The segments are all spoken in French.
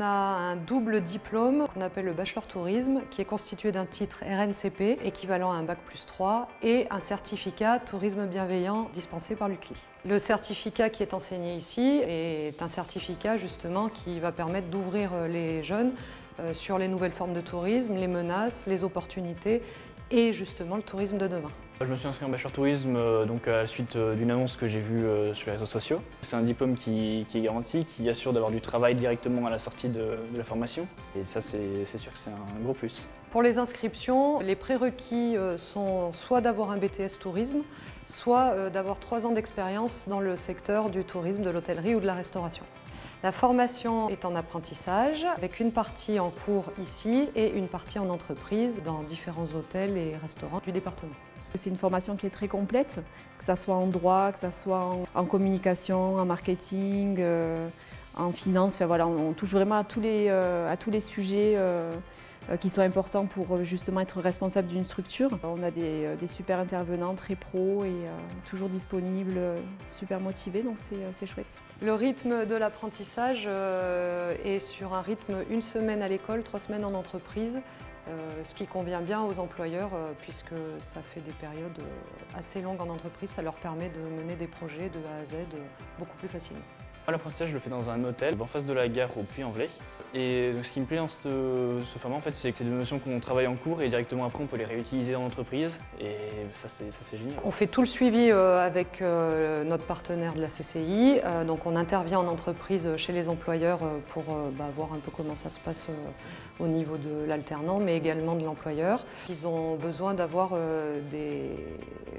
a un double diplôme qu'on appelle le Bachelor Tourisme, qui est constitué d'un titre RNCP, équivalent à un Bac plus 3, et un certificat Tourisme bienveillant dispensé par l'UCLI. Le certificat qui est enseigné ici est un certificat justement qui va permettre d'ouvrir les jeunes euh, sur les nouvelles formes de tourisme, les menaces, les opportunités et justement le tourisme de demain. Je me suis inscrit en bachelor tourisme euh, donc à la suite euh, d'une annonce que j'ai vue euh, sur les réseaux sociaux. C'est un diplôme qui, est garanti, qui assure d'avoir du travail directement à la sortie de, la formation. Et ça, c'est sûr que c'est un gros plus. Pour les inscriptions, les prérequis sont soit d'avoir un BTS tourisme, soit d'avoir trois ans d'expérience dans le secteur du tourisme, de l'hôtellerie ou de la restauration. La formation est en apprentissage, avec une partie en cours ici et une partie en entreprise dans différents hôtels et restaurants du département. C'est une formation qui est très complète, que ce soit en droit, que ce soit en, communication, en marketing, euh, en finance. Enfin, voilà, on, touche vraiment à tous les, euh, à tous les sujets euh, qui sont importants pour justement être responsable d'une structure. On a des, super intervenants, très pros et toujours disponibles, super motivés, donc c'est chouette. Le rythme de l'apprentissage est sur un rythme une semaine à l'école, trois semaines en entreprise. Euh, ce qui convient bien aux employeurs euh, puisque ça fait des périodes euh, assez longues en entreprise, ça leur permet de mener des projets de A à Z beaucoup plus facilement. L'apprentissage, je le fais dans un hôtel en face de la gare au Puy-en-Velay. Et ce qui me plaît dans ce, format, en fait, c'est que c'est des notions qu'on travaille en cours et directement après, on peut les réutiliser dans l'entreprise. Et ça, c'est génial. On fait tout le suivi euh, avec euh, notre partenaire de la CCI. Euh, donc, on intervient en entreprise chez les employeurs pour bah, voir un peu comment ça se passe au niveau de l'alternant, mais également de l'employeur. Ils ont besoin d'avoir des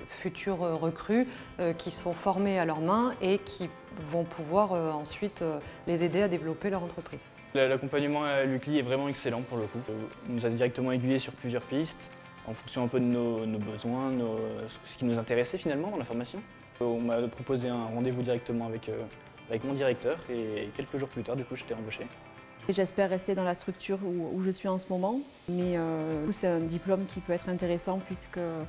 futurs recrues qui sont formés à leurs mains et qui vont pouvoir ensuite les aider à développer leur entreprise. L'accompagnement à l'UCLI est vraiment excellent pour le coup. On nous a directement aiguillés sur plusieurs pistes en fonction un peu de nos, besoins, ce qui nous intéressait finalement dans la formation. On m'a proposé un rendez-vous directement avec, euh, avec mon directeur et quelques jours plus tard, du coup, j'étais embauché. J'espère rester dans la structure où, je suis en ce moment, mais euh, c'est un diplôme qui peut être intéressant puisque euh,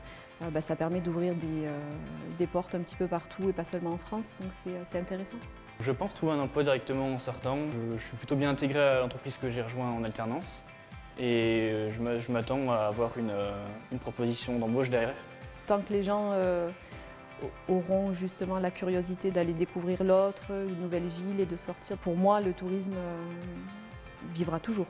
bah, ça permet d'ouvrir des, des, portes un petit peu partout et pas seulement en France, donc c'est intéressant. Je pense trouver un emploi directement en sortant. Je, suis plutôt bien intégré à l'entreprise que j'ai rejoint en alternance et euh, je m'attends à avoir euh, une, proposition d'embauche derrière. Tant que les gens euh, auront justement la curiosité d'aller découvrir l'autre, une nouvelle ville et de sortir, pour moi le tourisme vivra toujours.